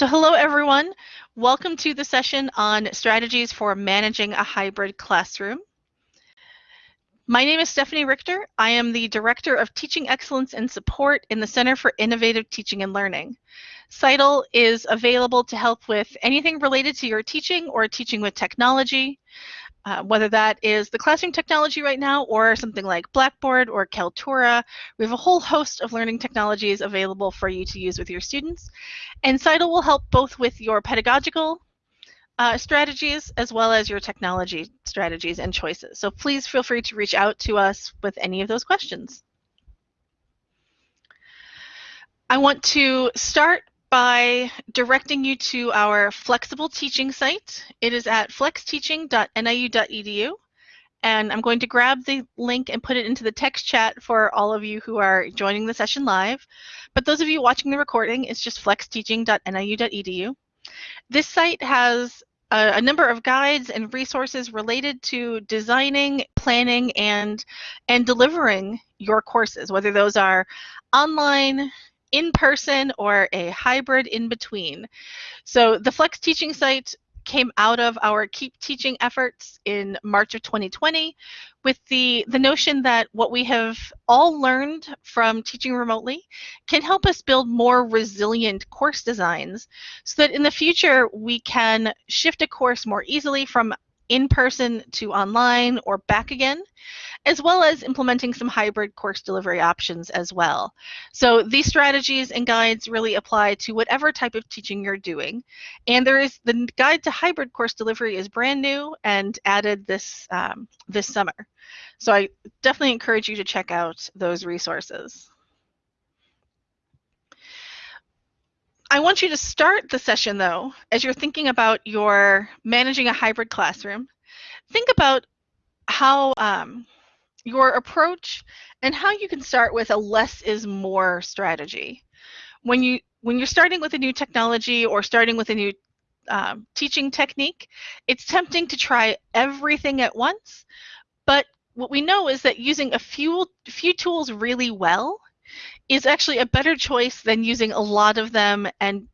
So hello everyone. Welcome to the session on strategies for managing a hybrid classroom. My name is Stephanie Richter. I am the Director of Teaching Excellence and Support in the Center for Innovative Teaching and Learning. CITL is available to help with anything related to your teaching or teaching with technology, uh, whether that is the classroom technology right now or something like Blackboard or Kaltura. We have a whole host of learning technologies available for you to use with your students. And CITL will help both with your pedagogical uh, strategies as well as your technology strategies and choices. So please feel free to reach out to us with any of those questions. I want to start by directing you to our flexible teaching site. It is at flexteaching.niu.edu. And I'm going to grab the link and put it into the text chat for all of you who are joining the session live. But those of you watching the recording, it's just flexteaching.niu.edu. This site has a, a, number of guides and resources related to designing, planning, and, and delivering your courses, whether those are online, in person or a hybrid in between. So the Flex Teaching site came out of our Keep Teaching efforts in March of 2020 with the, the notion that what we have all learned from teaching remotely can help us build more resilient course designs so that in the future we can shift a course more easily from in person to online or back again as well as implementing some hybrid course delivery options as well. So these strategies and guides really apply to whatever type of teaching you're doing. And there is the guide to hybrid course delivery is brand new and added this um, this summer. So I definitely encourage you to check out those resources. I want you to start the session though, as you're thinking about your managing a hybrid classroom, think about how um, your approach and how you can start with a less is more strategy. When you when you're starting with a new technology or starting with a new um, teaching technique, it's tempting to try everything at once. But what we know is that using a few few tools really well is actually a better choice than using a lot of them and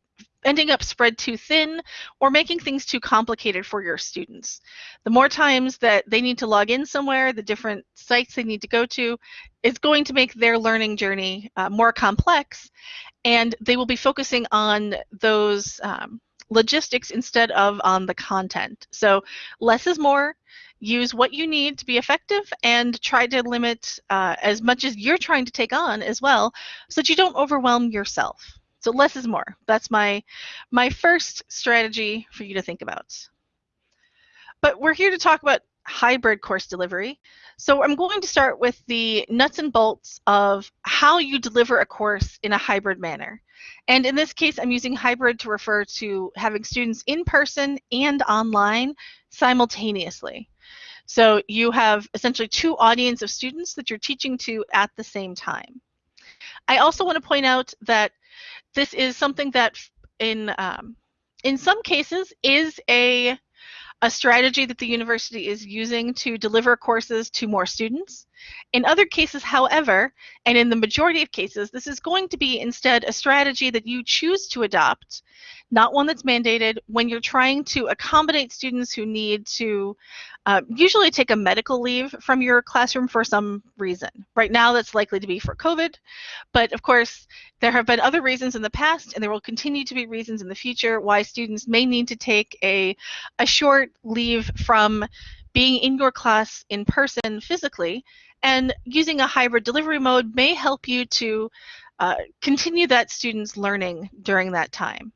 ending up spread too thin or making things too complicated for your students. The more times that they need to log in somewhere, the different sites they need to go to, is going to make their learning journey uh, more complex and they will be focusing on those um, logistics instead of on the content. So less is more. Use what you need to be effective and try to limit uh, as much as you're trying to take on as well so that you don't overwhelm yourself. So less is more. That's my my first strategy for you to think about. But we're here to talk about hybrid course delivery. So I'm going to start with the nuts and bolts of how you deliver a course in a hybrid manner. And in this case, I'm using hybrid to refer to having students in person and online simultaneously. So you have essentially two audience of students that you're teaching to at the same time. I also want to point out that this is something that in um, in some cases is a a strategy that the university is using to deliver courses to more students. In other cases, however, and in the majority of cases, this is going to be instead a strategy that you choose to adopt, not one that's mandated when you're trying to accommodate students who need to uh, usually take a medical leave from your classroom for some reason. Right now, that's likely to be for COVID, but of course, there have been other reasons in the past, and there will continue to be reasons in the future why students may need to take a, a short leave from being in your class in person physically, and using a hybrid delivery mode may help you to uh, continue that student's learning during that time.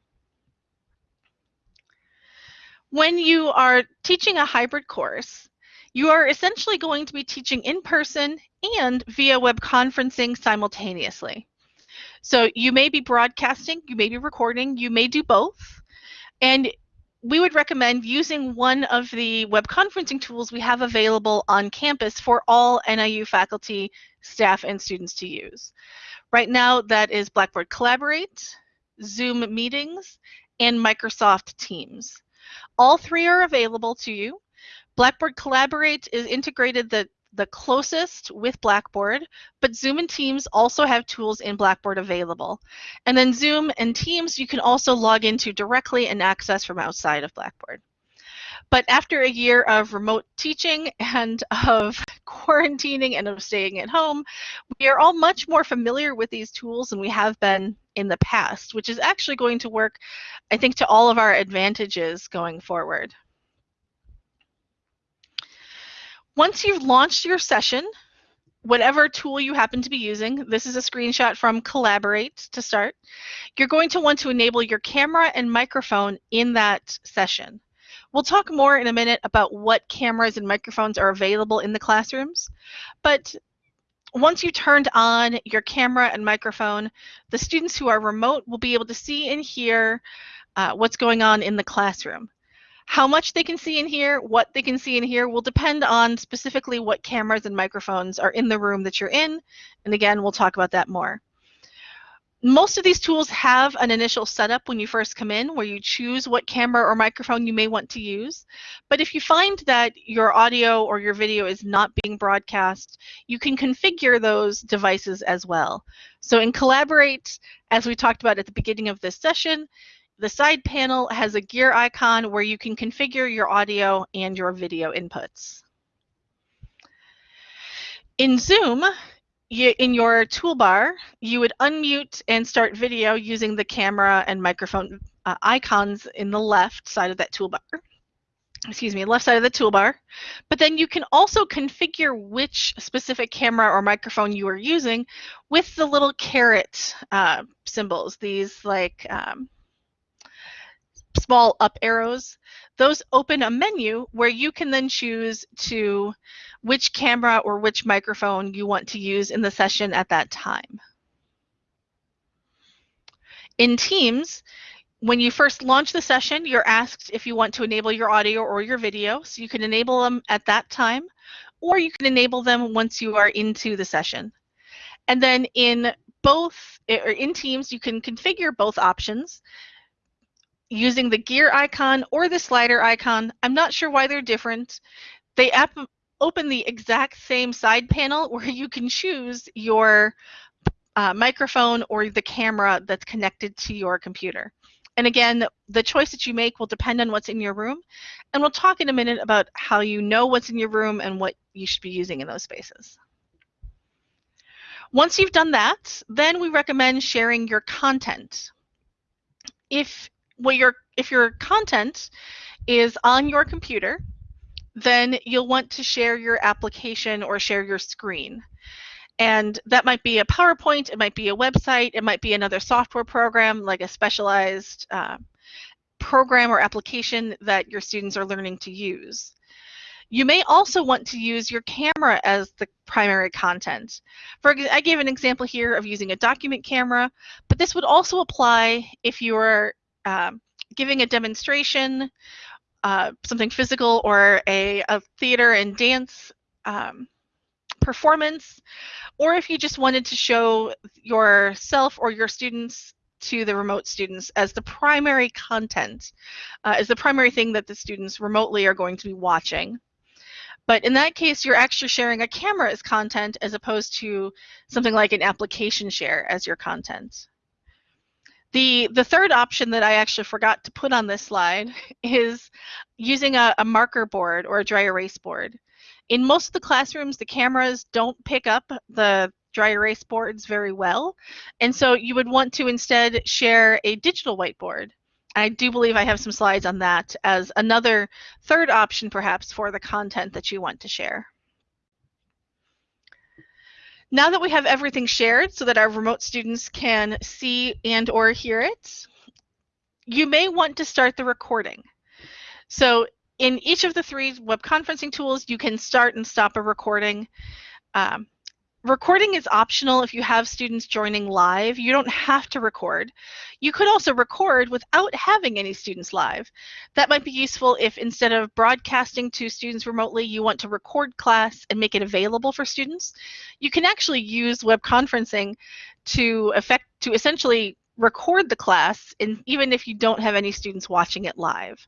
When you are teaching a hybrid course, you are essentially going to be teaching in person and via web conferencing simultaneously. So you may be broadcasting, you may be recording, you may do both. And we would recommend using one of the web conferencing tools we have available on campus for all NIU faculty, staff, and students to use. Right now, that is Blackboard Collaborate, Zoom Meetings, and Microsoft Teams. All three are available to you. Blackboard Collaborate is integrated that the closest with Blackboard, but Zoom and Teams also have tools in Blackboard available. And then Zoom and Teams you can also log into directly and access from outside of Blackboard. But after a year of remote teaching and of quarantining and of staying at home, we are all much more familiar with these tools than we have been in the past, which is actually going to work, I think, to all of our advantages going forward. Once you've launched your session, whatever tool you happen to be using, this is a screenshot from Collaborate to start, you're going to want to enable your camera and microphone in that session. We'll talk more in a minute about what cameras and microphones are available in the classrooms, but once you turned on your camera and microphone, the students who are remote will be able to see and hear uh, what's going on in the classroom. How much they can see in here, what they can see in here will depend on specifically what cameras and microphones are in the room that you're in. And again, we'll talk about that more. Most of these tools have an initial setup when you first come in where you choose what camera or microphone you may want to use. But if you find that your audio or your video is not being broadcast, you can configure those devices as well. So in Collaborate, as we talked about at the beginning of this session, the side panel has a gear icon where you can configure your audio and your video inputs. In Zoom, you, in your toolbar, you would unmute and start video using the camera and microphone uh, icons in the left side of that toolbar. Excuse me, left side of the toolbar. But then you can also configure which specific camera or microphone you are using with the little caret uh, symbols, these like um, small up arrows, those open a menu where you can then choose to which camera or which microphone you want to use in the session at that time. In Teams, when you first launch the session, you're asked if you want to enable your audio or your video. So you can enable them at that time, or you can enable them once you are into the session. And then in both, or in Teams, you can configure both options using the gear icon or the slider icon. I'm not sure why they're different. They open the exact same side panel where you can choose your uh, microphone or the camera that's connected to your computer. And again, the choice that you make will depend on what's in your room. And we'll talk in a minute about how you know what's in your room and what you should be using in those spaces. Once you've done that, then we recommend sharing your content. If what your if your content is on your computer, then you'll want to share your application or share your screen. And that might be a PowerPoint, it might be a website, it might be another software program like a specialized uh, program or application that your students are learning to use. You may also want to use your camera as the primary content. For I gave an example here of using a document camera, but this would also apply if you're um, giving a demonstration, uh, something physical, or a, a theater and dance um, performance, or if you just wanted to show yourself or your students to the remote students as the primary content, uh, as the primary thing that the students remotely are going to be watching. But in that case, you're actually sharing a camera as content as opposed to something like an application share as your content. The, the third option that I actually forgot to put on this slide is using a, a marker board or a dry erase board. In most of the classrooms, the cameras don't pick up the dry erase boards very well, and so you would want to instead share a digital whiteboard. I do believe I have some slides on that as another third option perhaps for the content that you want to share. Now that we have everything shared so that our remote students can see and or hear it, you may want to start the recording. So in each of the three web conferencing tools, you can start and stop a recording. Um, Recording is optional if you have students joining live. You don't have to record. You could also record without having any students live. That might be useful if instead of broadcasting to students remotely, you want to record class and make it available for students. You can actually use web conferencing to effect to essentially record the class and even if you don't have any students watching it live.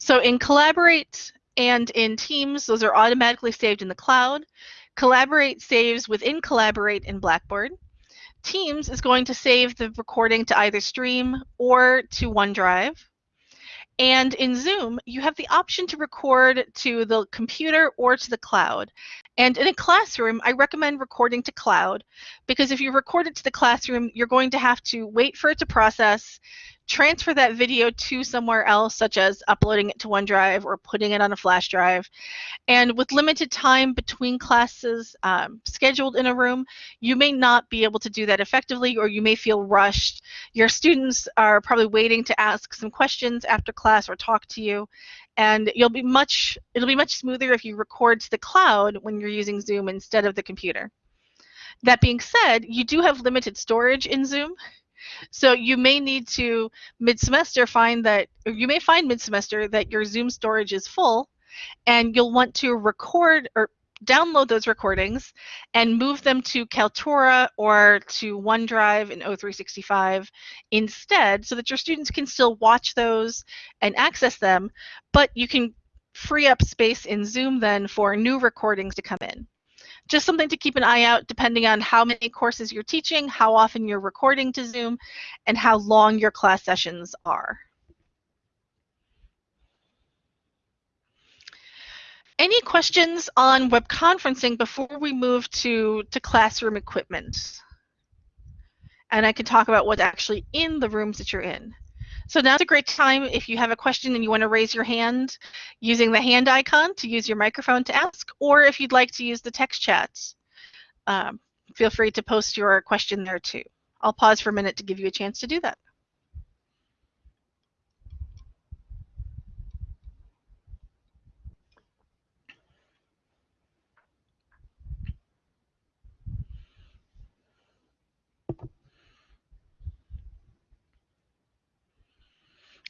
So in Collaborate and in Teams, those are automatically saved in the cloud. Collaborate saves within Collaborate in Blackboard. Teams is going to save the recording to either Stream or to OneDrive. And in Zoom, you have the option to record to the computer or to the cloud. And in a classroom, I recommend recording to cloud because if you record it to the classroom, you're going to have to wait for it to process, transfer that video to somewhere else, such as uploading it to OneDrive or putting it on a flash drive. And with limited time between classes um, scheduled in a room, you may not be able to do that effectively or you may feel rushed. Your students are probably waiting to ask some questions after class or talk to you. And you'll be much, it'll be much smoother if you record to the cloud when you're using Zoom instead of the computer. That being said, you do have limited storage in Zoom. So you may need to mid-semester find that, you may find mid-semester that your Zoom storage is full and you'll want to record or download those recordings and move them to Kaltura or to OneDrive in O365 instead so that your students can still watch those and access them, but you can free up space in Zoom then for new recordings to come in just something to keep an eye out depending on how many courses you're teaching, how often you're recording to Zoom, and how long your class sessions are. Any questions on web conferencing before we move to, to classroom equipment? And I can talk about what's actually in the rooms that you're in. So now's a great time if you have a question and you want to raise your hand using the hand icon to use your microphone to ask, or if you'd like to use the text chats, um, feel free to post your question there too. I'll pause for a minute to give you a chance to do that.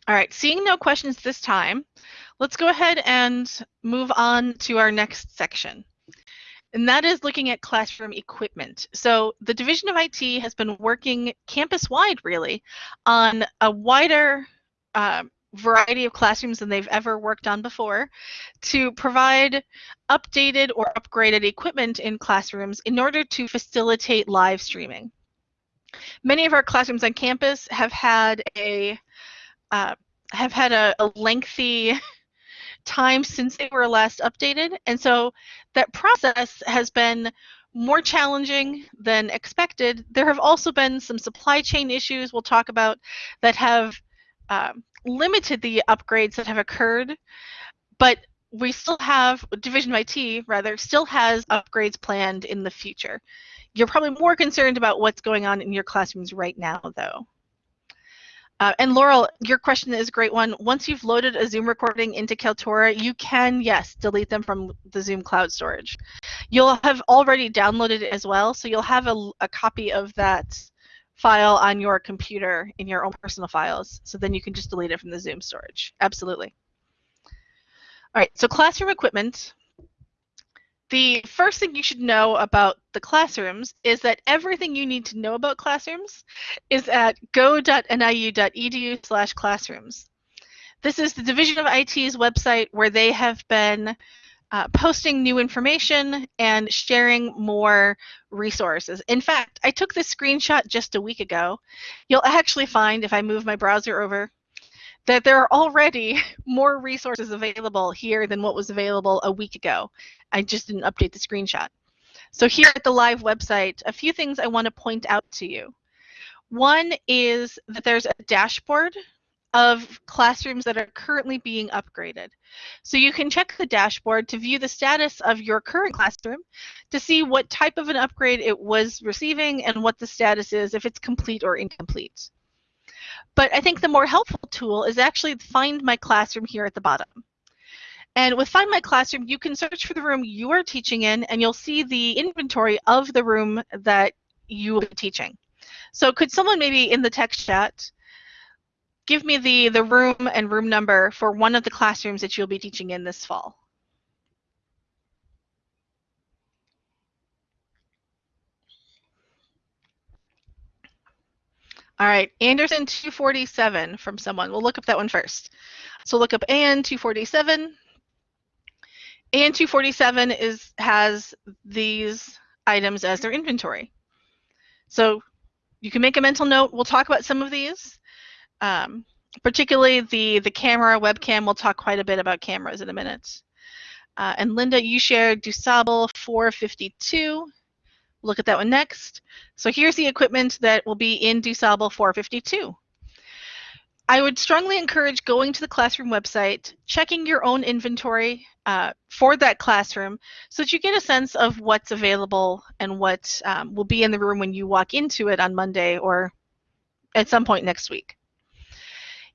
All right, seeing no questions this time, let's go ahead and move on to our next section. And that is looking at classroom equipment. So the Division of IT has been working campus-wide, really, on a wider uh, variety of classrooms than they've ever worked on before to provide updated or upgraded equipment in classrooms in order to facilitate live streaming. Many of our classrooms on campus have had a uh, have had a, a lengthy time since they were last updated. And so that process has been more challenging than expected. There have also been some supply chain issues we'll talk about that have um, limited the upgrades that have occurred, but we still have, Division IT rather, still has upgrades planned in the future. You're probably more concerned about what's going on in your classrooms right now, though. Uh, and Laurel, your question is a great one. Once you've loaded a Zoom recording into Kaltura, you can, yes, delete them from the Zoom cloud storage. You'll have already downloaded it as well, so you'll have a, a copy of that file on your computer in your own personal files. So then you can just delete it from the Zoom storage. Absolutely. All right, so classroom equipment. The first thing you should know about the classrooms is that everything you need to know about classrooms is at go.niu.edu slash classrooms. This is the Division of IT's website where they have been uh, posting new information and sharing more resources. In fact, I took this screenshot just a week ago. You'll actually find, if I move my browser over, that there are already more resources available here than what was available a week ago. I just didn't update the screenshot. So here at the live website, a few things I want to point out to you. One is that there's a dashboard of classrooms that are currently being upgraded. So you can check the dashboard to view the status of your current classroom to see what type of an upgrade it was receiving and what the status is if it's complete or incomplete. But I think the more helpful tool is actually Find My Classroom here at the bottom. And with Find My Classroom, you can search for the room you are teaching in, and you'll see the inventory of the room that you will be teaching. So could someone maybe in the text chat give me the, the room and room number for one of the classrooms that you'll be teaching in this fall? All right, Anderson 247 from someone. We'll look up that one first. So look up AN 247 and 247 is has these items as their inventory. So you can make a mental note. We'll talk about some of these, um, particularly the, the camera, webcam. We'll talk quite a bit about cameras in a minute. Uh, and Linda, you shared Dusable 452. Look at that one next. So here's the equipment that will be in Dusable 452. I would strongly encourage going to the classroom website, checking your own inventory uh, for that classroom so that you get a sense of what's available and what um, will be in the room when you walk into it on Monday or at some point next week.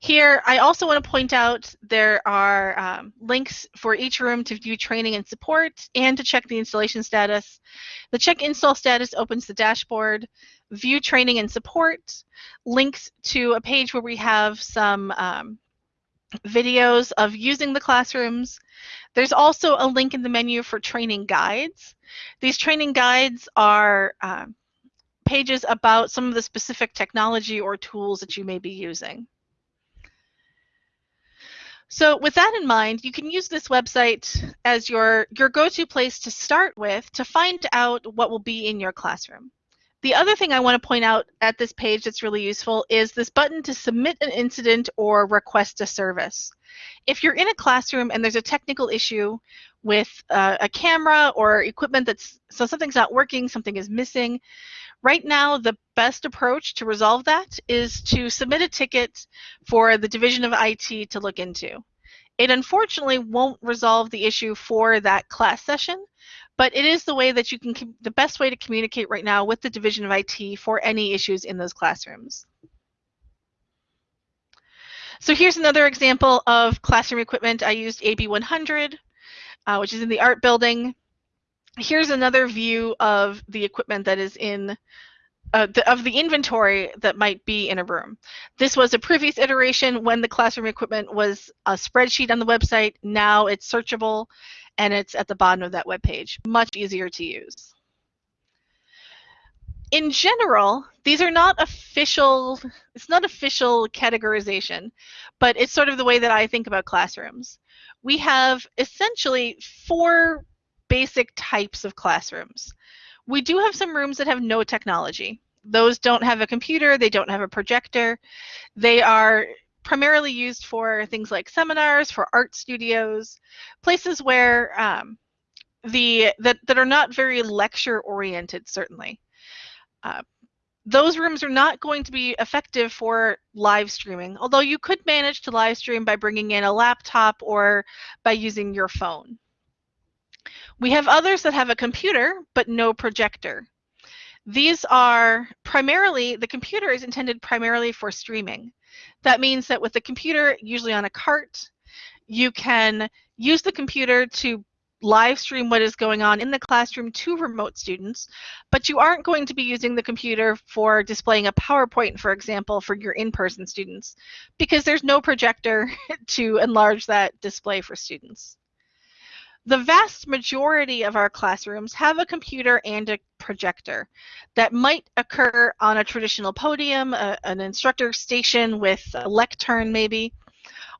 Here, I also want to point out there are um, links for each room to view training and support and to check the installation status. The check install status opens the dashboard view training and support, links to a page where we have some um, videos of using the classrooms. There's also a link in the menu for training guides. These training guides are uh, pages about some of the specific technology or tools that you may be using. So with that in mind, you can use this website as your, your go-to place to start with to find out what will be in your classroom. The other thing I want to point out at this page that's really useful is this button to submit an incident or request a service. If you're in a classroom and there's a technical issue with uh, a camera or equipment that's, so something's not working, something is missing, right now the best approach to resolve that is to submit a ticket for the Division of IT to look into. It unfortunately won't resolve the issue for that class session, but it is the way that you can, the best way to communicate right now with the Division of IT for any issues in those classrooms. So here's another example of classroom equipment. I used AB100, uh, which is in the art building. Here's another view of the equipment that is in uh, the, of the inventory that might be in a room. This was a previous iteration when the classroom equipment was a spreadsheet on the website. Now it's searchable and it's at the bottom of that web page. Much easier to use. In general, these are not official, it's not official categorization, but it's sort of the way that I think about classrooms. We have essentially four basic types of classrooms. We do have some rooms that have no technology. Those don't have a computer, they don't have a projector. They are primarily used for things like seminars, for art studios, places where um, the that, that are not very lecture oriented, certainly. Uh, those rooms are not going to be effective for live streaming, although you could manage to live stream by bringing in a laptop or by using your phone. We have others that have a computer but no projector. These are primarily, the computer is intended primarily for streaming. That means that with the computer, usually on a cart, you can use the computer to live stream what is going on in the classroom to remote students, but you aren't going to be using the computer for displaying a PowerPoint, for example, for your in-person students, because there's no projector to enlarge that display for students. The vast majority of our classrooms have a computer and a projector that might occur on a traditional podium, a, an instructor station with a lectern maybe,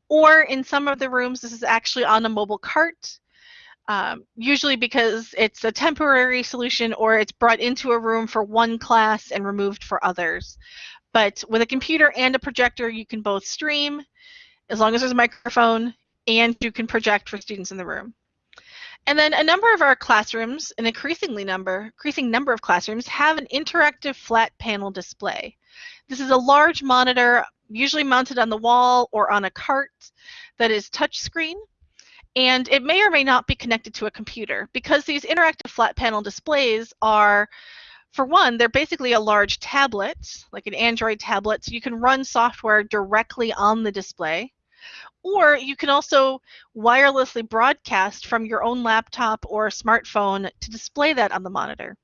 or in some of the rooms this is actually on a mobile cart, um, usually because it's a temporary solution or it's brought into a room for one class and removed for others. But with a computer and a projector, you can both stream, as long as there's a microphone, and you can project for students in the room. And then a number of our classrooms, an increasingly number, increasing number of classrooms, have an interactive flat panel display. This is a large monitor, usually mounted on the wall or on a cart that is touchscreen. And it may or may not be connected to a computer because these interactive flat panel displays are, for one, they're basically a large tablet, like an Android tablet, so you can run software directly on the display. Or you can also wirelessly broadcast from your own laptop or smartphone to display that on the monitor.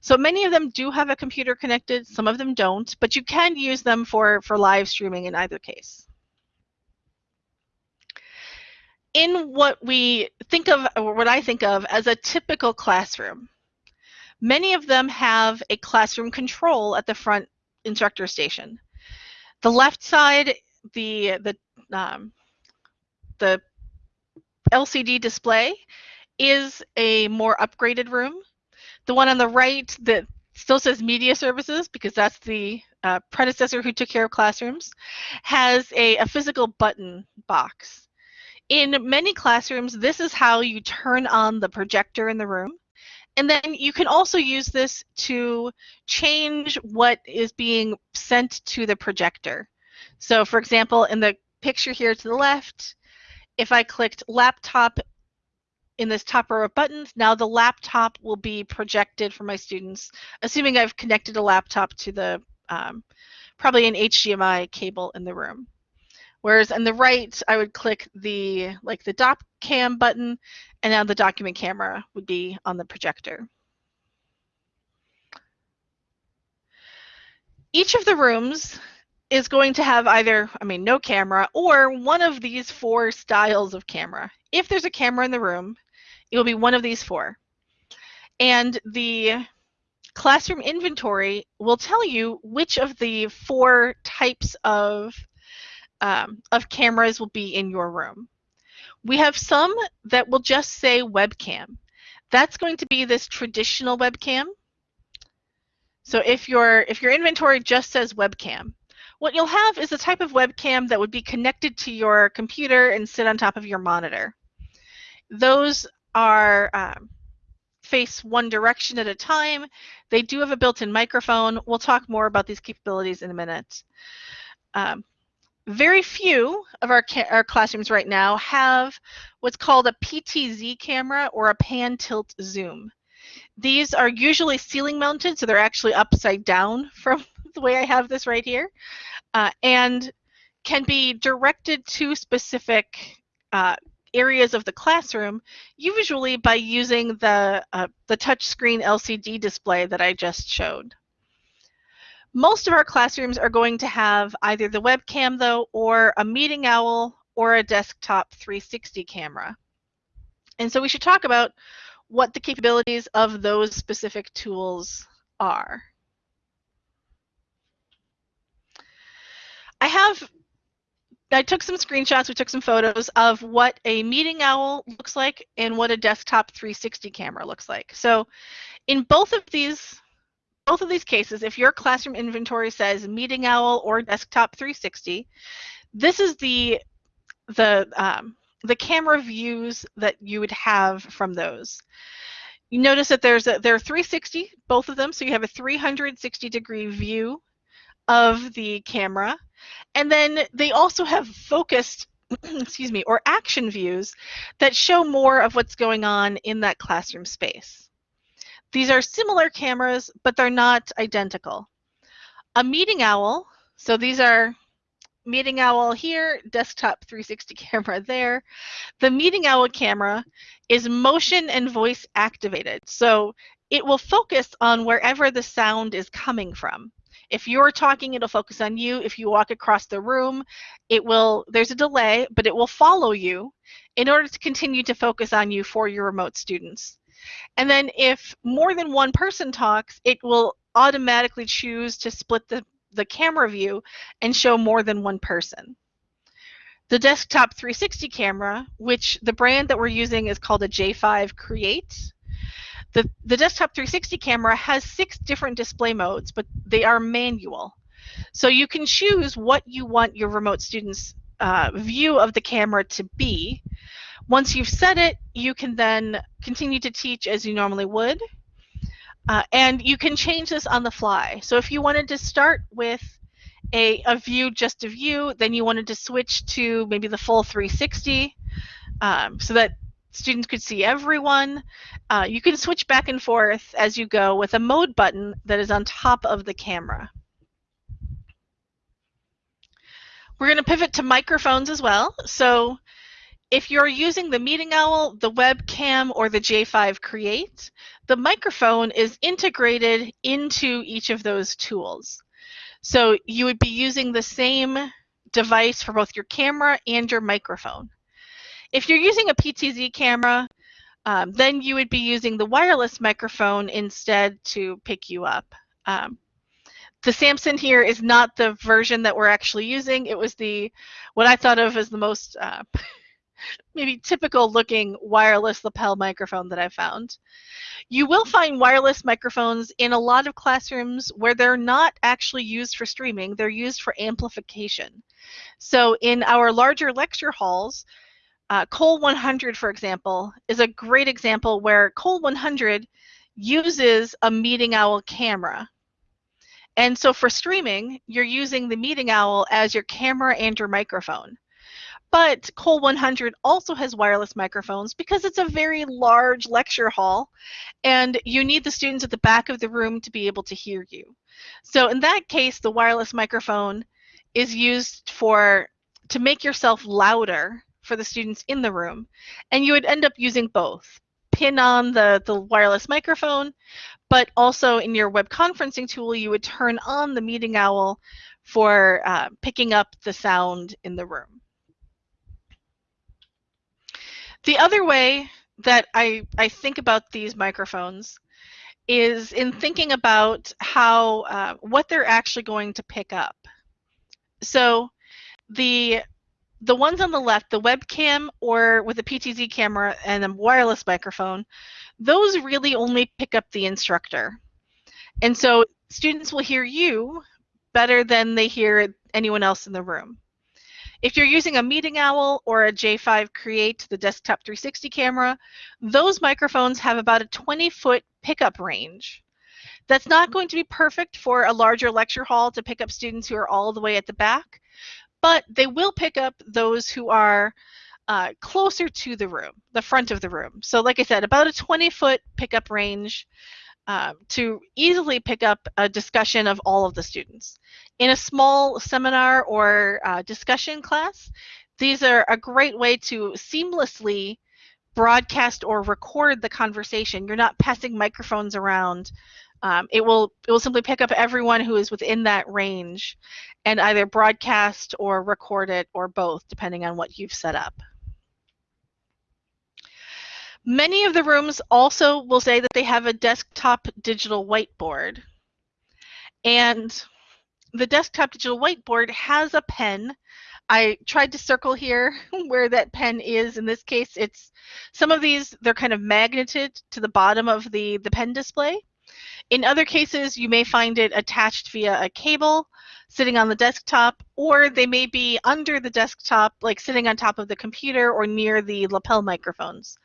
So many of them do have a computer connected, some of them don't, but you can use them for, for live streaming in either case. In what we think of, or what I think of as a typical classroom, many of them have a classroom control at the front instructor station. The left side, the, the um, the LCD display is a more upgraded room. The one on the right that still says media services because that's the uh, predecessor who took care of classrooms, has a, a physical button box. In many classrooms, this is how you turn on the projector in the room. And then you can also use this to change what is being sent to the projector. So for example, in the picture here to the left, if I clicked laptop in this top row of buttons, now the laptop will be projected for my students, assuming I've connected a laptop to the um, probably an HDMI cable in the room. Whereas on the right, I would click the like the doc cam button, and now the document camera would be on the projector. Each of the rooms is going to have either, I mean, no camera or one of these four styles of camera. If there's a camera in the room, it will be one of these four. And the classroom inventory will tell you which of the four types of, um, of cameras will be in your room. We have some that will just say webcam. That's going to be this traditional webcam. So if your if your inventory just says webcam, what you'll have is a type of webcam that would be connected to your computer and sit on top of your monitor. Those are um, face one direction at a time. They do have a built-in microphone. We'll talk more about these capabilities in a minute. Um, very few of our, our classrooms right now have what's called a PTZ camera or a pan tilt zoom. These are usually ceiling mounted, so they're actually upside down from the way I have this right here, uh, and can be directed to specific uh, areas of the classroom, usually by using the, uh, the touchscreen LCD display that I just showed. Most of our classrooms are going to have either the webcam though, or a meeting owl, or a desktop 360 camera. And so we should talk about what the capabilities of those specific tools are. I have I took some screenshots, we took some photos of what a meeting owl looks like and what a desktop 360 camera looks like. So in both of these both of these cases, if your classroom inventory says meeting owl or desktop 360, this is the the um, the camera views that you would have from those. You notice that there's a, there are 360, both of them, so you have a 360 degree view of the camera. And then they also have focused, excuse me, or action views that show more of what's going on in that classroom space. These are similar cameras, but they're not identical. A meeting owl, so these are meeting owl here, desktop 360 camera there. The meeting owl camera is motion and voice activated. So it will focus on wherever the sound is coming from. If you're talking, it'll focus on you. If you walk across the room, it will, there's a delay, but it will follow you in order to continue to focus on you for your remote students. And then if more than one person talks, it will automatically choose to split the, the camera view and show more than one person. The desktop 360 camera, which the brand that we're using is called a J5 Create, the, the desktop 360 camera has six different display modes, but they are manual. So you can choose what you want your remote students' uh, view of the camera to be. Once you've set it, you can then continue to teach as you normally would. Uh, and you can change this on the fly. So if you wanted to start with a, a view just a view, then you wanted to switch to maybe the full 360 um, so that students could see everyone. Uh, you can switch back and forth as you go with a mode button that is on top of the camera. We're going to pivot to microphones as well. So if you're using the Meeting Owl, the webcam, or the J5 Create, the microphone is integrated into each of those tools. So you would be using the same device for both your camera and your microphone. If you're using a PTZ camera, um, then you would be using the wireless microphone instead to pick you up. Um, the Samson here is not the version that we're actually using. It was the what I thought of as the most uh, maybe typical looking wireless lapel microphone that I found. You will find wireless microphones in a lot of classrooms where they're not actually used for streaming, they're used for amplification. So in our larger lecture halls, uh, Cole 100, for example, is a great example where Cole 100 uses a Meeting Owl camera. And so for streaming, you're using the Meeting Owl as your camera and your microphone. But Cole 100 also has wireless microphones because it's a very large lecture hall and you need the students at the back of the room to be able to hear you. So in that case, the wireless microphone is used for to make yourself louder for the students in the room. And you would end up using both. Pin on the, the wireless microphone, but also in your web conferencing tool, you would turn on the Meeting Owl for uh, picking up the sound in the room. The other way that I, I think about these microphones is in thinking about how uh, what they're actually going to pick up. So the the ones on the left, the webcam or with a PTZ camera and a wireless microphone, those really only pick up the instructor. And so students will hear you better than they hear anyone else in the room. If you're using a Meeting Owl or a J5 Create, the desktop 360 camera, those microphones have about a 20 foot pickup range. That's not going to be perfect for a larger lecture hall to pick up students who are all the way at the back, but they will pick up those who are uh, closer to the room, the front of the room. So like I said, about a 20 foot pickup range um, to easily pick up a discussion of all of the students. In a small seminar or uh, discussion class, these are a great way to seamlessly broadcast or record the conversation. You're not passing microphones around. Um, it will it will simply pick up everyone who is within that range and either broadcast or record it or both, depending on what you've set up. Many of the rooms also will say that they have a desktop digital whiteboard. And the desktop digital whiteboard has a pen. I tried to circle here where that pen is. In this case, it's some of these, they're kind of magneted to the bottom of the, the pen display. In other cases, you may find it attached via a cable sitting on the desktop, or they may be under the desktop, like sitting on top of the computer or near the lapel microphones.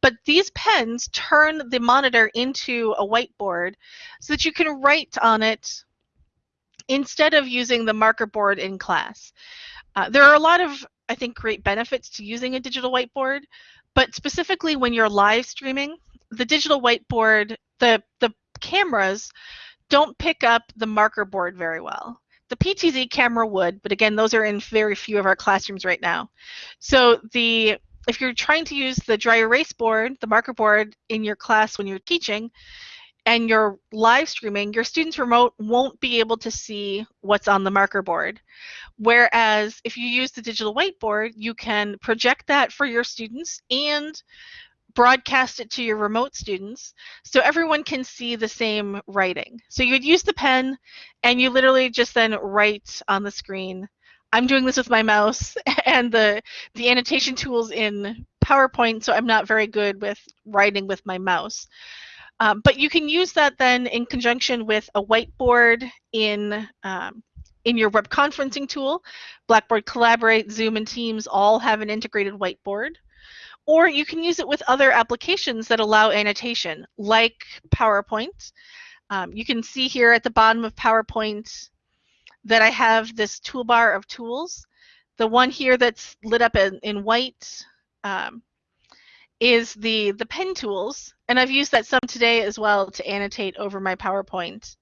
But these pens turn the monitor into a whiteboard so that you can write on it instead of using the marker board in class. Uh, there are a lot of, I think, great benefits to using a digital whiteboard, but specifically when you're live streaming, the digital whiteboard, the, the cameras don't pick up the marker board very well. The PTZ camera would, but again, those are in very few of our classrooms right now. So the if you're trying to use the dry erase board, the marker board in your class when you're teaching, and you're live streaming, your students remote won't be able to see what's on the marker board. Whereas if you use the digital whiteboard, you can project that for your students and broadcast it to your remote students so everyone can see the same writing. So you would use the pen and you literally just then write on the screen. I'm doing this with my mouse and the the annotation tools in PowerPoint, so I'm not very good with writing with my mouse. Um, but you can use that then in conjunction with a whiteboard in um, in your web conferencing tool. Blackboard Collaborate, Zoom, and Teams all have an integrated whiteboard or you can use it with other applications that allow annotation, like PowerPoint. Um, you can see here at the bottom of PowerPoint that I have this toolbar of tools. The one here that's lit up in, in white um, is the, the pen tools, and I've used that some today as well to annotate over my PowerPoint.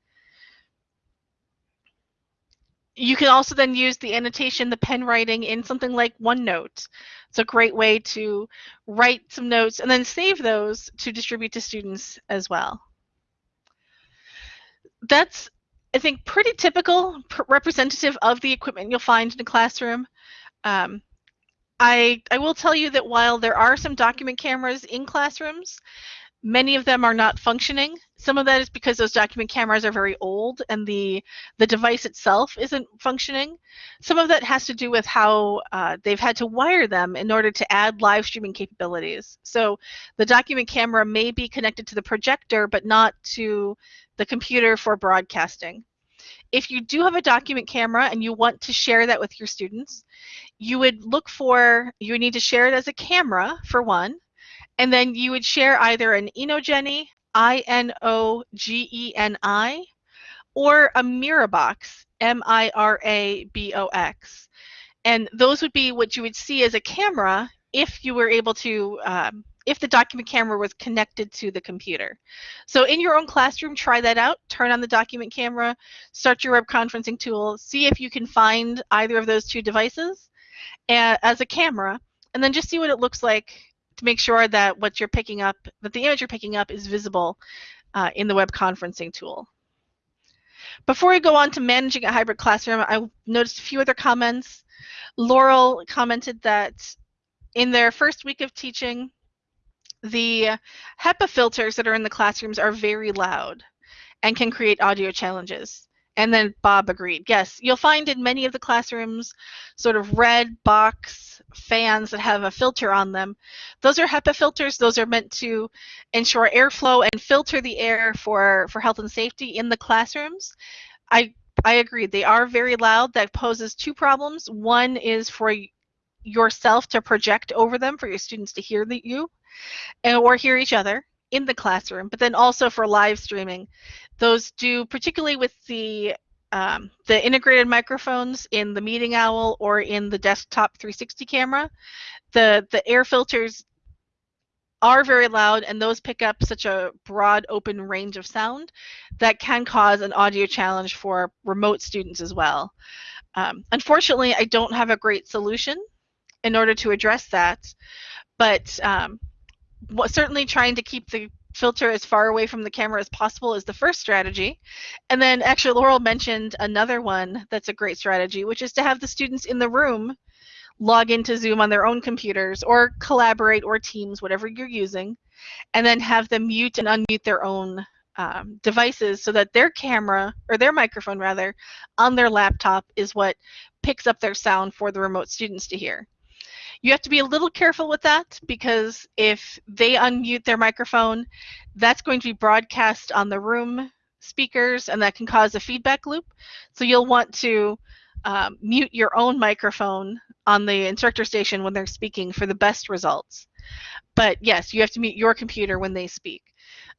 You can also then use the annotation, the pen writing in something like OneNote. It's a great way to write some notes and then save those to distribute to students as well. That's, I think, pretty typical, representative of the equipment you'll find in a classroom. Um, I, I will tell you that while there are some document cameras in classrooms, Many of them are not functioning. Some of that is because those document cameras are very old and the, the device itself isn't functioning. Some of that has to do with how uh, they've had to wire them in order to add live streaming capabilities. So the document camera may be connected to the projector, but not to the computer for broadcasting. If you do have a document camera and you want to share that with your students, you would look for, you need to share it as a camera for one, and then you would share either an Inogeni, I-N-O-G-E-N-I, or a Mirabox, M-I-R-A-B-O-X. And those would be what you would see as a camera if you were able to, um, if the document camera was connected to the computer. So in your own classroom, try that out. Turn on the document camera, start your web conferencing tool, see if you can find either of those two devices as a camera, and then just see what it looks like to make sure that what you're picking up, that the image you're picking up is visible uh, in the web conferencing tool. Before we go on to managing a hybrid classroom, I noticed a few other comments. Laurel commented that in their first week of teaching, the HEPA filters that are in the classrooms are very loud and can create audio challenges. And then Bob agreed. Yes, you'll find in many of the classrooms sort of red box fans that have a filter on them. Those are HEPA filters. Those are meant to ensure airflow and filter the air for, for health and safety in the classrooms. I, I agree. They are very loud. That poses two problems. One is for yourself to project over them for your students to hear the, you and, or hear each other in the classroom, but then also for live streaming. Those do, particularly with the um, the integrated microphones in the Meeting Owl or in the desktop 360 camera, the, the air filters are very loud and those pick up such a broad open range of sound that can cause an audio challenge for remote students as well. Um, unfortunately, I don't have a great solution in order to address that, but um, certainly trying to keep the filter as far away from the camera as possible is the first strategy. And then actually Laurel mentioned another one that's a great strategy, which is to have the students in the room log into Zoom on their own computers or collaborate or Teams, whatever you're using, and then have them mute and unmute their own um, devices so that their camera, or their microphone rather, on their laptop is what picks up their sound for the remote students to hear. You have to be a little careful with that because if they unmute their microphone, that's going to be broadcast on the room speakers and that can cause a feedback loop. So you'll want to um, mute your own microphone on the instructor station when they're speaking for the best results. But yes, you have to mute your computer when they speak.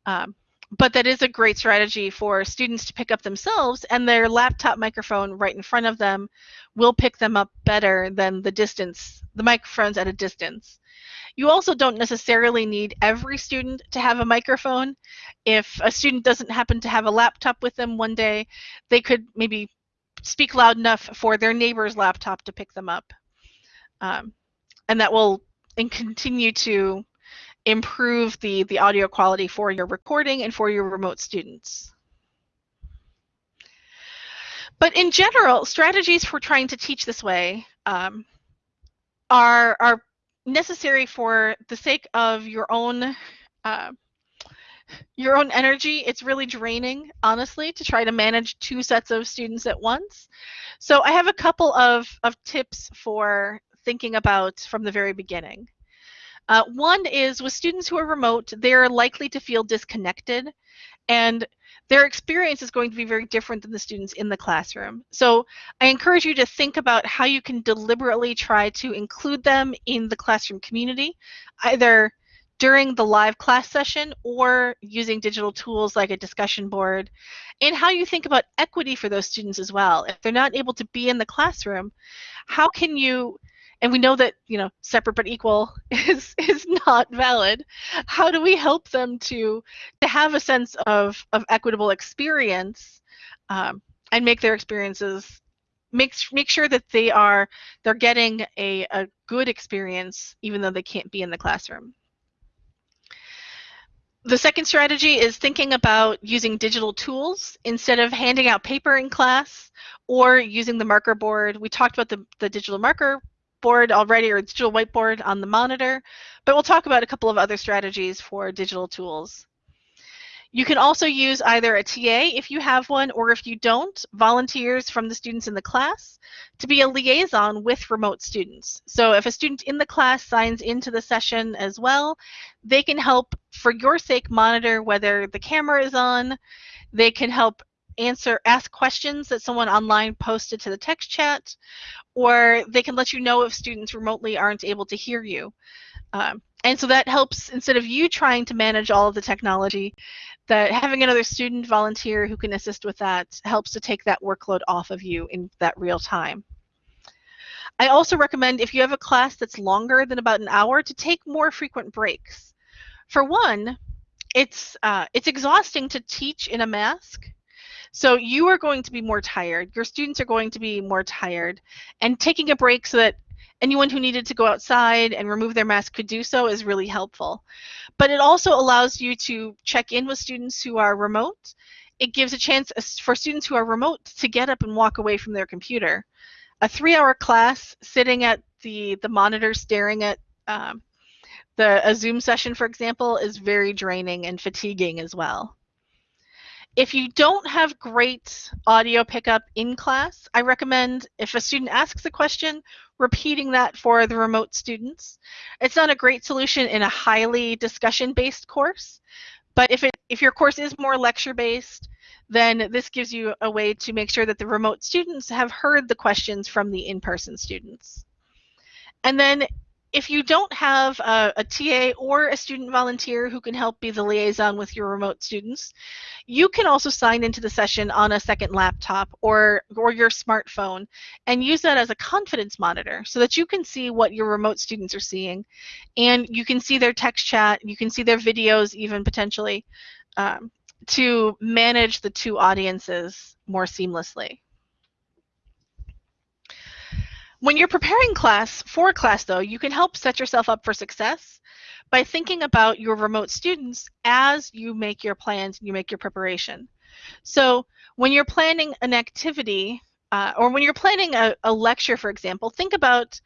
Um, but that is a great strategy for students to pick up themselves and their laptop microphone right in front of them will pick them up better than the distance, the microphones at a distance. You also don't necessarily need every student to have a microphone. If a student doesn't happen to have a laptop with them one day, they could maybe speak loud enough for their neighbor's laptop to pick them up. Um, and that will and continue to improve the, the audio quality for your recording and for your remote students. But in general, strategies for trying to teach this way um, are, are necessary for the sake of your own uh, your own energy. It's really draining, honestly, to try to manage two sets of students at once. So I have a couple of, of tips for thinking about from the very beginning. Uh, one is with students who are remote, they're likely to feel disconnected and their experience is going to be very different than the students in the classroom. So I encourage you to think about how you can deliberately try to include them in the classroom community, either during the live class session or using digital tools like a discussion board, and how you think about equity for those students as well. If they're not able to be in the classroom, how can you and we know that you know separate but equal is is not valid how do we help them to to have a sense of of equitable experience um, and make their experiences make make sure that they are they're getting a, a good experience even though they can't be in the classroom the second strategy is thinking about using digital tools instead of handing out paper in class or using the marker board. We talked about the, the digital marker board already or digital whiteboard on the monitor, but we'll talk about a couple of other strategies for digital tools. You can also use either a TA if you have one, or if you don't, volunteers from the students in the class to be a liaison with remote students. So if a student in the class signs into the session as well, they can help, for your sake, monitor whether the camera is on. They can help answer, ask questions that someone online posted to the text chat, or they can let you know if students remotely aren't able to hear you. Um, and so that helps, instead of you trying to manage all of the technology, that having another student volunteer who can assist with that helps to take that workload off of you in that real time. I also recommend if you have a class that's longer than about an hour to take more frequent breaks. For one, it's uh, it's exhausting to teach in a mask. So you are going to be more tired. Your students are going to be more tired. And taking a break so that anyone who needed to go outside and remove their mask could do so is really helpful. But it also allows you to check in with students who are remote. It gives a chance for students who are remote to get up and walk away from their computer. A three-hour class sitting at the, the monitor staring at um, the, a Zoom session, for example, is very draining and fatiguing as well. If you don't have great audio pickup in class, I recommend if a student asks a question, repeating that for the remote students. It's not a great solution in a highly discussion-based course, but if, it, if your course is more lecture-based, then this gives you a way to make sure that the remote students have heard the questions from the in-person students. And then if you don't have a, a, TA or a student volunteer who can help be the liaison with your remote students, you can also sign into the session on a second laptop or, or your smartphone and use that as a confidence monitor so that you can see what your remote students are seeing and you can see their text chat, you can see their videos even potentially um, to manage the two audiences more seamlessly. When you're preparing class for class, though, you can help set yourself up for success by thinking about your remote students as you make your plans and you make your preparation. So when you're planning an activity, uh, or when you're planning a, a lecture, for example, think about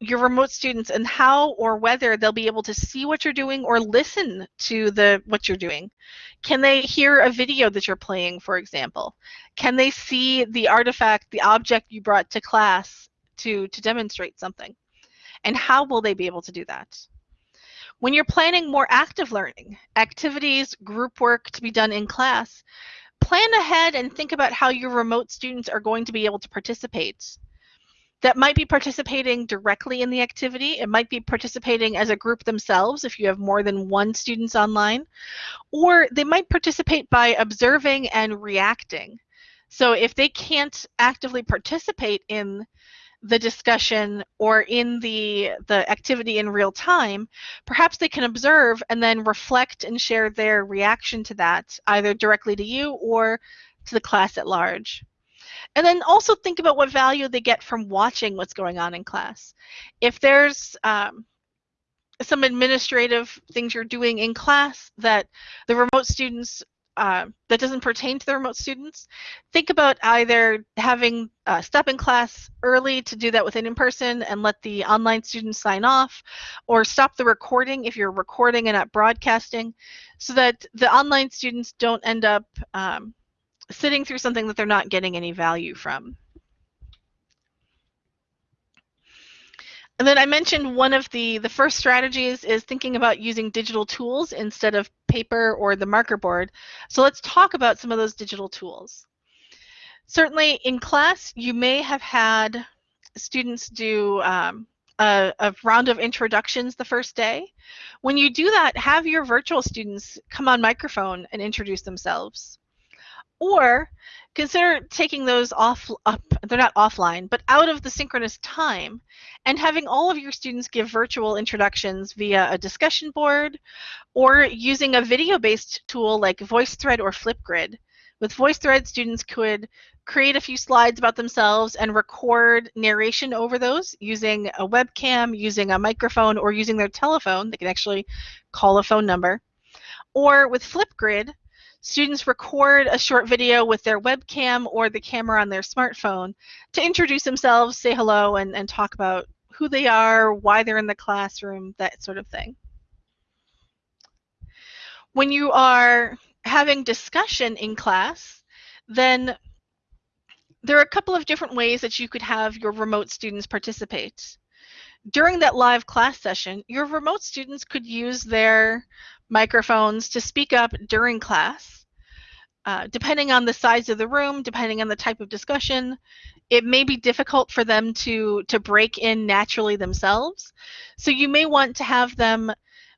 your remote students and how or whether they'll be able to see what you're doing or listen to the what you're doing. Can they hear a video that you're playing, for example? Can they see the artifact, the object you brought to class to, to demonstrate something? And how will they be able to do that? When you're planning more active learning, activities, group work to be done in class, plan ahead and think about how your remote students are going to be able to participate. That might be participating directly in the activity. It might be participating as a group themselves if you have more than one students online. Or they might participate by observing and reacting. So if they can't actively participate in the discussion or in the the activity in real time perhaps they can observe and then reflect and share their reaction to that either directly to you or to the class at large. And then also think about what value they get from watching what's going on in class. If there's um, some administrative things you're doing in class that the remote students uh, that doesn't pertain to the remote students, think about either having uh, step in class early to do that within in-person and let the online students sign off, or stop the recording if you're recording and not broadcasting, so that the online students don't end up um, sitting through something that they're not getting any value from. And then I mentioned one of the, the first strategies is thinking about using digital tools instead of paper or the marker board. So let's talk about some of those digital tools. Certainly in class, you may have had students do um, a, a, round of introductions the first day. When you do that, have your virtual students come on microphone and introduce themselves. Or consider taking those off up they're not offline but out of the synchronous time and having all of your students give virtual introductions via a discussion board or using a video based tool like voicethread or flipgrid. With voicethread students could create a few slides about themselves and record narration over those using a webcam using a microphone or using their telephone they can actually call a phone number. Or with flipgrid Students record a short video with their webcam or the camera on their smartphone to introduce themselves, say hello, and, and talk about who they are, why they're in the classroom, that sort of thing. When you are having discussion in class, then there are a couple of different ways that you could have your remote students participate. During that live class session, your remote students could use their microphones to speak up during class. Uh, depending on the size of the room, depending on the type of discussion, it may be difficult for them to, to break in naturally themselves. So you may want to have them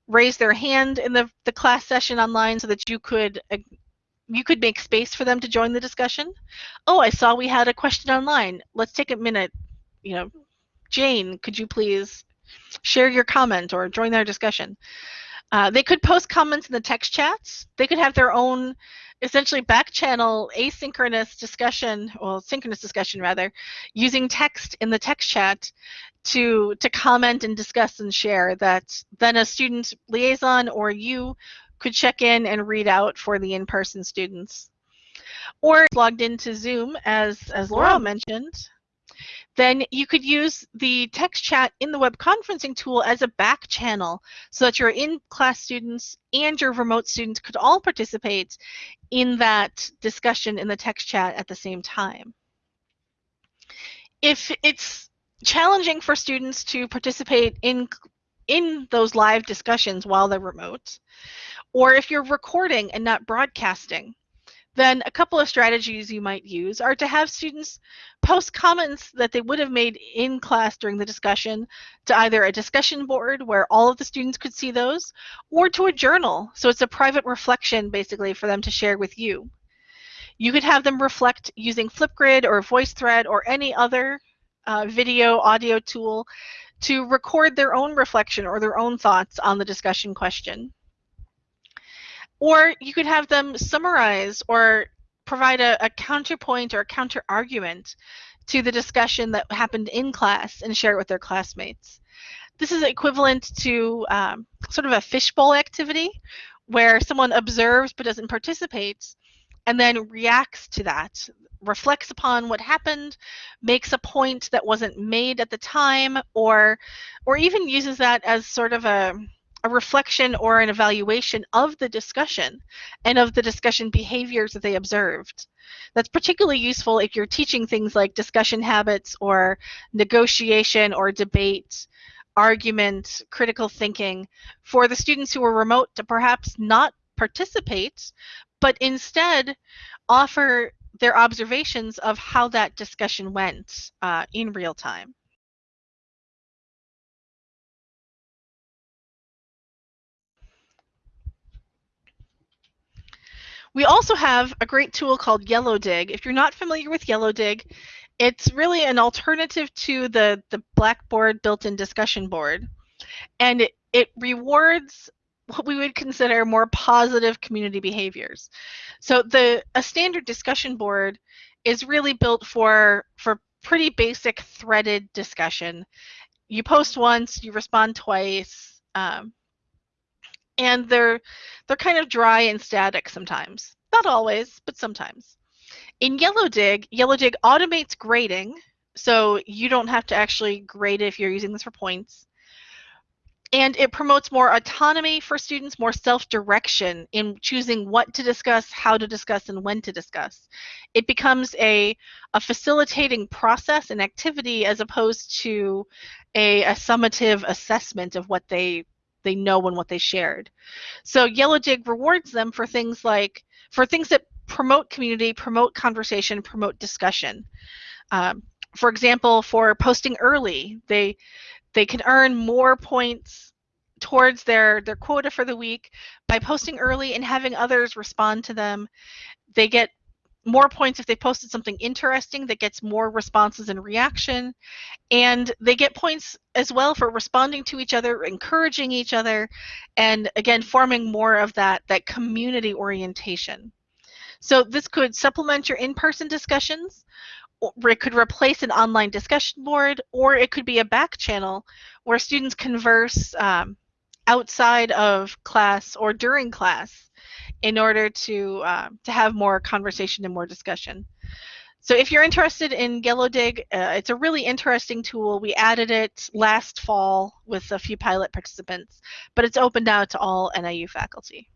raise their hand in the, the class session online so that you could uh, you could make space for them to join the discussion. Oh, I saw we had a question online. Let's take a minute. You know, Jane, could you please share your comment or join our discussion? Uh, they could post comments in the text chats. They could have their own essentially back channel asynchronous discussion, well, synchronous discussion rather, using text in the text chat to to comment and discuss and share that then a student liaison or you could check in and read out for the in-person students. Or logged into Zoom, as, as Laura mentioned, then you could use the text chat in the web conferencing tool as a back channel so that your in-class students and your remote students could all participate in that discussion in the text chat at the same time. If it's challenging for students to participate in in those live discussions while they're remote, or if you're recording and not broadcasting, then a couple of strategies you might use are to have students post comments that they would have made in class during the discussion to either a discussion board where all of the students could see those or to a journal. So it's a private reflection basically for them to share with you. You could have them reflect using Flipgrid or VoiceThread or any other uh, video audio tool to record their own reflection or their own thoughts on the discussion question. Or you could have them summarize or provide a, a counterpoint or a counter argument to the discussion that happened in class and share it with their classmates. This is equivalent to um, sort of a fishbowl activity where someone observes but doesn't participate and then reacts to that, reflects upon what happened, makes a point that wasn't made at the time, or or even uses that as sort of a a reflection or an evaluation of the discussion and of the discussion behaviors that they observed. That's particularly useful if you're teaching things like discussion habits or negotiation or debate, argument, critical thinking for the students who are remote to perhaps not participate, but instead offer their observations of how that discussion went uh, in real time. We also have a great tool called YellowDig. If you're not familiar with YellowDig, it's really an alternative to the, the Blackboard built-in discussion board. And it, it rewards what we would consider more positive community behaviors. So the a standard discussion board is really built for for pretty basic threaded discussion. You post once, you respond twice, um, and they're they're kind of dry and static sometimes. Not always, but sometimes. In YellowDig, YellowDig automates grading, so you don't have to actually grade if you're using this for points. And it promotes more autonomy for students, more self-direction in choosing what to discuss, how to discuss, and when to discuss. It becomes a, a facilitating process and activity as opposed to a, a summative assessment of what they they know and what they shared. So YellowDig rewards them for things like for things that promote community, promote conversation, promote discussion. Um, for example, for posting early, they they can earn more points towards their their quota for the week by posting early and having others respond to them. They get more points if they posted something interesting that gets more responses and reaction. And they get points as well for responding to each other, encouraging each other, and again, forming more of that, that community orientation. So this could supplement your in-person discussions, or it could replace an online discussion board, or it could be a back channel where students converse um, outside of class or during class in order to uh, to have more conversation and more discussion. So if you're interested in YellowDig, uh, it's a really interesting tool. We added it last fall with a few pilot participants, but it's open now to all NIU faculty.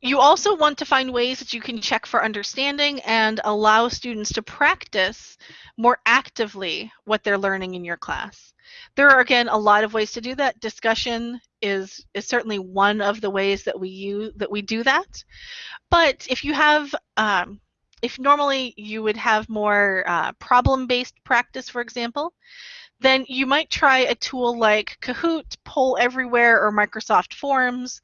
You also want to find ways that you can check for understanding and allow students to practice more actively what they're learning in your class. There are, again, a lot of ways to do that. Discussion is, is certainly one of the ways that we use that we do that. But if you have, um, if normally you would have more uh, problem-based practice, for example, then you might try a tool like Kahoot, Poll Everywhere, or Microsoft Forms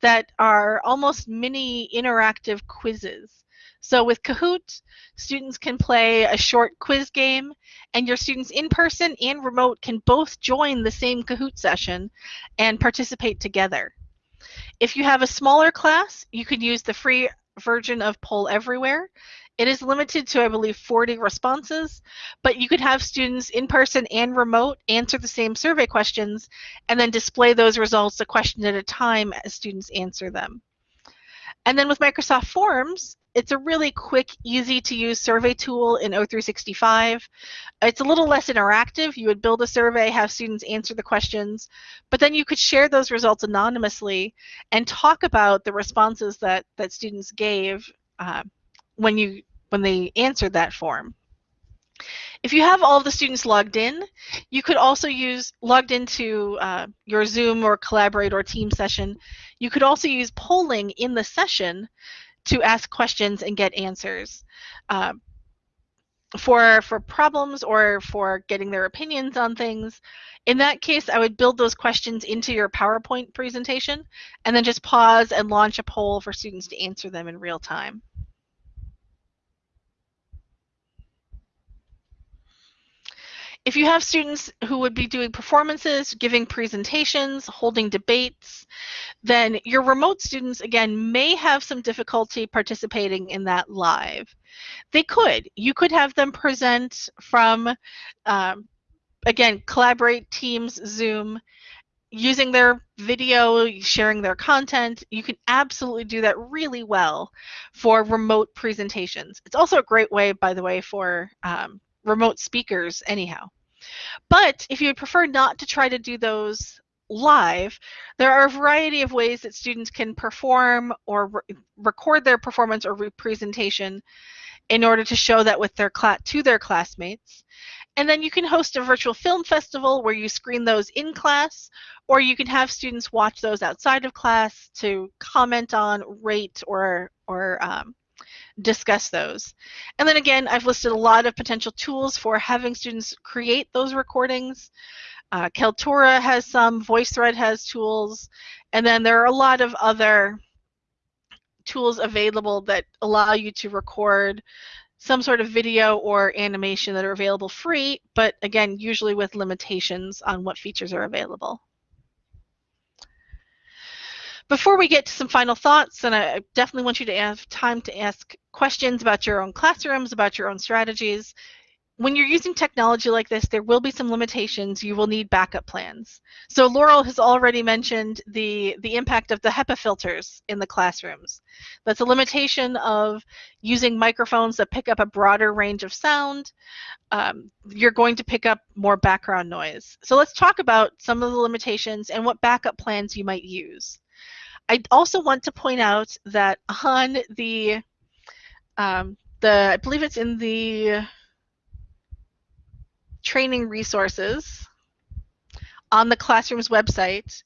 that are almost mini interactive quizzes. So with Kahoot, students can play a short quiz game, and your students in person and remote can both join the same Kahoot session and participate together. If you have a smaller class, you can use the free version of Poll Everywhere. It is limited to, I believe, 40 responses, but you could have students in person and remote answer the same survey questions and then display those results a question at a time as students answer them. And then with Microsoft Forms, it's a really quick, easy to use survey tool in O365. It's a little less interactive. You would build a survey, have students answer the questions, but then you could share those results anonymously and talk about the responses that, that students gave uh, when you when they answered that form. If you have all of the students logged in, you could also use logged into uh, your Zoom or Collaborate or Team session. You could also use polling in the session to ask questions and get answers. Uh, for for problems or for getting their opinions on things. In that case, I would build those questions into your PowerPoint presentation and then just pause and launch a poll for students to answer them in real time. If you have students who would be doing performances, giving presentations, holding debates, then your remote students, again, may have some difficulty participating in that live. They could. You could have them present from, um, again, Collaborate, Teams, Zoom, using their video, sharing their content. You can absolutely do that really well for remote presentations. It's also a great way, by the way, for um, remote speakers anyhow. But if you would prefer not to try to do those live, there are a variety of ways that students can perform or re record their performance or presentation in order to show that with their to their classmates. And then you can host a virtual film festival where you screen those in class, or you can have students watch those outside of class to comment on, rate, or or um, discuss those. And then again, I've listed a lot of potential tools for having students create those recordings. Uh, Kaltura has some, VoiceThread has tools, and then there are a lot of other tools available that allow you to record some sort of video or animation that are available free, but again, usually with limitations on what features are available. Before we get to some final thoughts, and I definitely want you to have time to ask questions about your own classrooms, about your own strategies. When you're using technology like this, there will be some limitations. You will need backup plans. So Laurel has already mentioned the, the impact of the HEPA filters in the classrooms. That's a limitation of using microphones that pick up a broader range of sound. Um, you're going to pick up more background noise. So let's talk about some of the limitations and what backup plans you might use. I also want to point out that on the, um, the I believe it's in the training resources on the Classroom's website,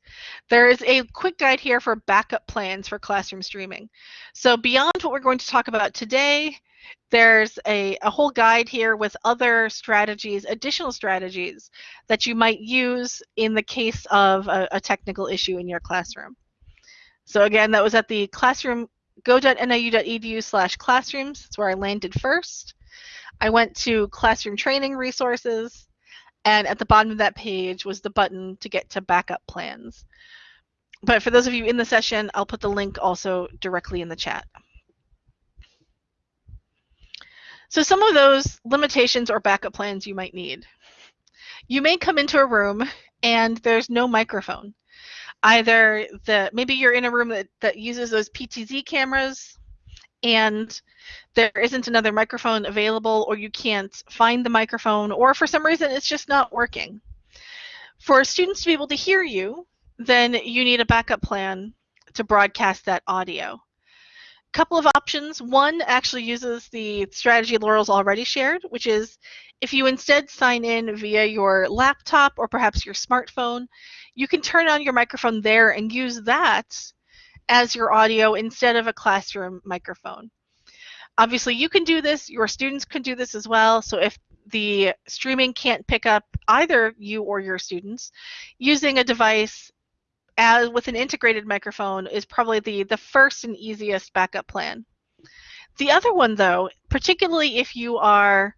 there is a quick guide here for backup plans for classroom streaming. So beyond what we're going to talk about today, there's a, a whole guide here with other strategies, additional strategies that you might use in the case of a, a technical issue in your classroom. So again, that was at the classroom, go.niu.edu slash classrooms. That's where I landed first. I went to classroom training resources, and at the bottom of that page was the button to get to backup plans. But for those of you in the session, I'll put the link also directly in the chat. So some of those limitations or backup plans you might need. You may come into a room and there's no microphone either the maybe you're in a room that, that uses those PTZ cameras and there isn't another microphone available or you can't find the microphone or for some reason it's just not working. For students to be able to hear you, then you need a backup plan to broadcast that audio. A couple of options. One actually uses the strategy Laurel's already shared, which is if you instead sign in via your laptop or perhaps your smartphone, you can turn on your microphone there and use that as your audio instead of a classroom microphone. Obviously, you can do this, your students can do this as well. So if the streaming can't pick up either you or your students, using a device as with an integrated microphone is probably the, the first and easiest backup plan. The other one, though, particularly if you are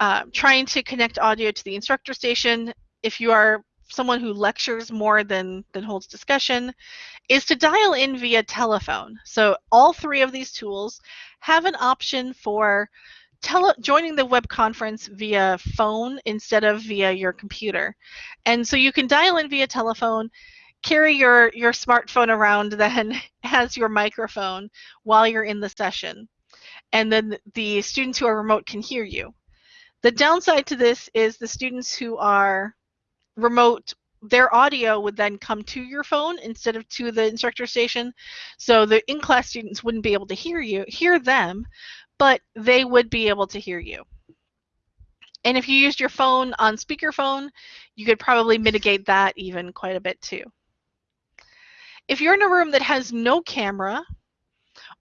uh, trying to connect audio to the instructor station, if you are someone who lectures more than, than holds discussion, is to dial in via telephone. So all three of these tools have an option for tele joining the web conference via phone instead of via your computer. And so you can dial in via telephone, carry your, your smartphone around then as your microphone while you're in the session. And then the students who are remote can hear you. The downside to this is the students who are remote their audio would then come to your phone instead of to the instructor station. So the in-class students wouldn't be able to hear you hear them but they would be able to hear you. And if you used your phone on speakerphone you could probably mitigate that even quite a bit too. If you're in a room that has no camera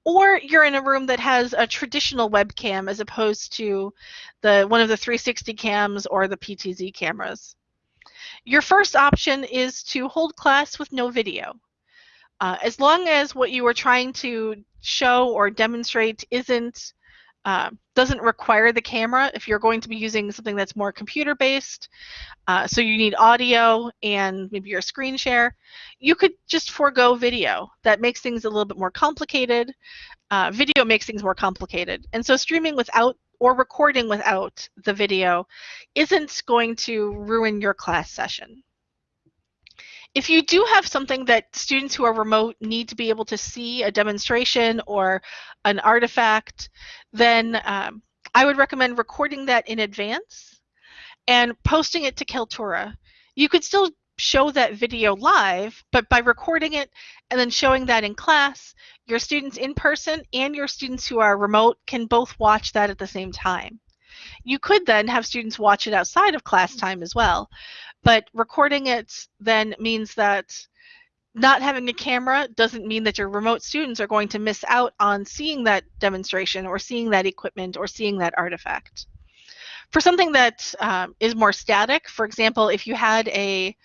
or you're in a room that has a traditional webcam as opposed to the one of the 360 cams or the PTZ cameras your first option is to hold class with no video. Uh, as long as what you are trying to show or demonstrate isn't uh, doesn't require the camera if you're going to be using something that's more computer based uh, so you need audio and maybe your screen share. You could just forego video. That makes things a little bit more complicated. Uh, video makes things more complicated. And so streaming without or recording without the video isn't going to ruin your class session. If you do have something that students who are remote need to be able to see a demonstration or an artifact, then um, I would recommend recording that in advance and posting it to Kaltura. You could still show that video live, but by recording it and then showing that in class, your students in person and your students who are remote can both watch that at the same time. You could then have students watch it outside of class time as well, but recording it then means that not having a camera doesn't mean that your remote students are going to miss out on seeing that demonstration or seeing that equipment or seeing that artifact. For something that um, is more static, for example, if you had a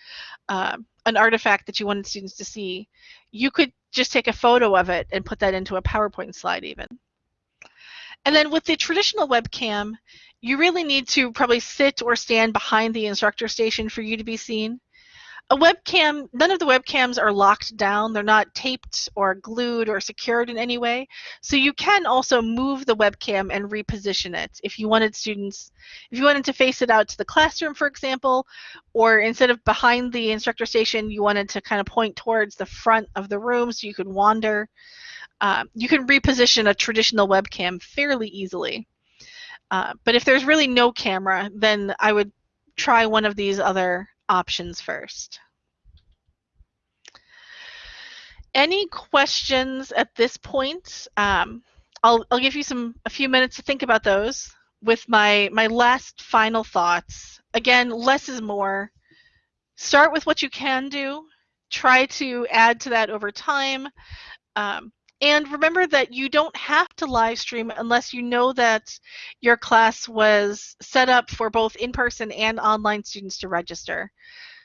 uh, an artifact that you wanted students to see, you could just take a photo of it and put that into a PowerPoint slide even. And then with the traditional webcam, you really need to probably sit or stand behind the instructor station for you to be seen a webcam, none of the webcams are locked down. They're not taped or glued or secured in any way. So you can also move the webcam and reposition it if you wanted students, if you wanted to face it out to the classroom, for example, or instead of behind the instructor station, you wanted to kind of point towards the front of the room so you could wander. Uh, you can reposition a traditional webcam fairly easily. Uh, but if there's really no camera, then I would try one of these other options first. Any questions at this point? Um, I'll, I'll give you some a few minutes to think about those with my, my last final thoughts. Again, less is more. Start with what you can do. Try to add to that over time. Um, and remember that you don't have to live stream unless you know that your class was set up for both in-person and online students to register.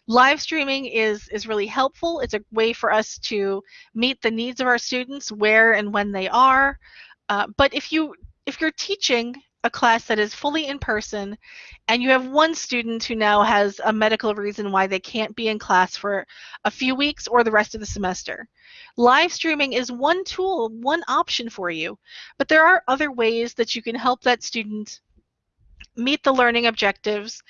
Live streaming is, is really helpful. It's a way for us to meet the needs of our students where and when they are. Uh, but if you if you're teaching a class that is fully in person and you have one student who now has a medical reason why they can't be in class for a few weeks or the rest of the semester. Live streaming is one tool, one option for you, but there are other ways that you can help that student meet the learning objectives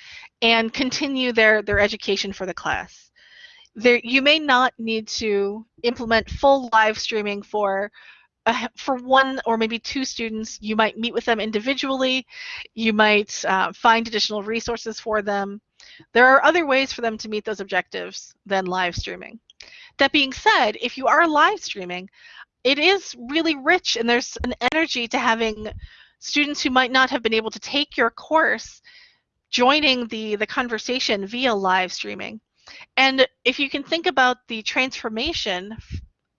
and continue their, their education for the class. There, you may not need to implement full live streaming for for one or maybe two students, you might meet with them individually. You might uh, find additional resources for them. There are other ways for them to meet those objectives than live streaming. That being said, if you are live streaming, it is really rich and there's an energy to having students who might not have been able to take your course joining the, the conversation via live streaming. And if you can think about the transformation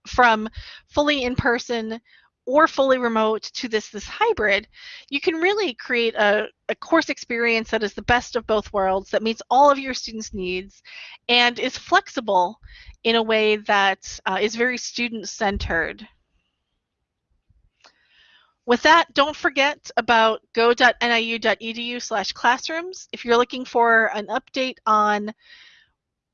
from fully in person or fully remote to this this hybrid, you can really create a, a course experience that is the best of both worlds, that meets all of your students' needs, and is flexible in a way that uh, is very student-centered. With that, don't forget about go.niu.edu slash classrooms. If you're looking for an update on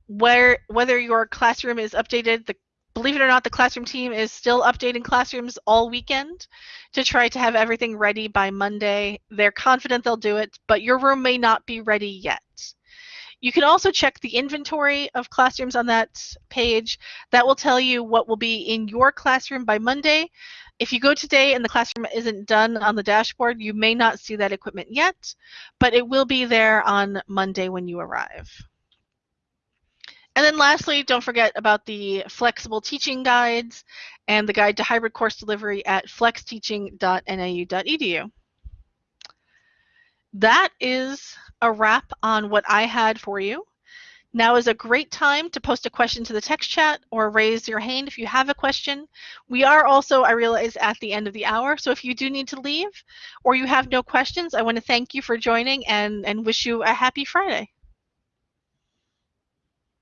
where whether your classroom is updated, the believe it or not, the classroom team is still updating classrooms all weekend to try to have everything ready by Monday. They're confident they'll do it, but your room may not be ready yet. You can also check the inventory of classrooms on that page. That will tell you what will be in your classroom by Monday. If you go today and the classroom isn't done on the dashboard, you may not see that equipment yet, but it will be there on Monday when you arrive. And then lastly, don't forget about the flexible teaching guides and the guide to hybrid course delivery at flexteaching.niu.edu. That is a wrap on what I had for you. Now is a great time to post a question to the text chat or raise your hand if you have a question. We are also, I realize, at the end of the hour, so if you do need to leave or you have no questions, I want to thank you for joining and, and wish you a happy Friday.